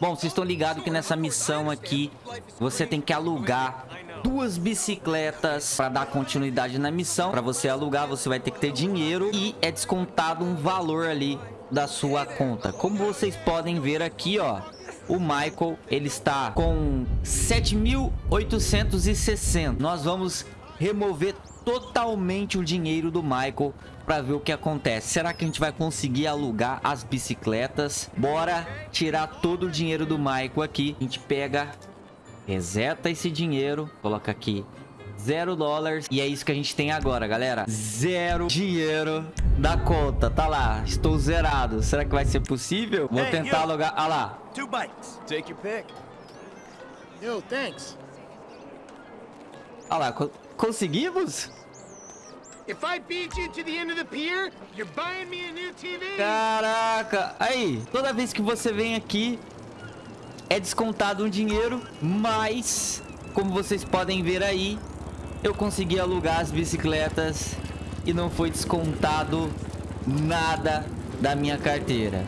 Bom, vocês estão ligados que nessa missão aqui você tem que alugar duas bicicletas para dar continuidade na missão. Para você alugar, você vai ter que ter dinheiro e é descontado um valor ali da sua conta. Como vocês podem ver aqui, ó, o Michael, ele está com 7.860. Nós vamos remover totalmente o dinheiro do Michael para ver o que acontece. Será que a gente vai conseguir alugar as bicicletas? Bora tirar todo o dinheiro do Michael aqui. A gente pega, reseta esse dinheiro, coloca aqui zero dólares. E é isso que a gente tem agora, galera. Zero dinheiro da conta. Tá lá, estou zerado. Será que vai ser possível? Vou tentar alugar. Ah lá. Two bites. Take your pick. Yo, thanks. Ah lá, co- conseguimos? Pier. Caraca! Aí, toda vez que você vem aqui, é descontado um dinheiro, mas, como vocês podem ver aí, eu consegui alugar as bicicletas e não foi descontado nada da minha carteira.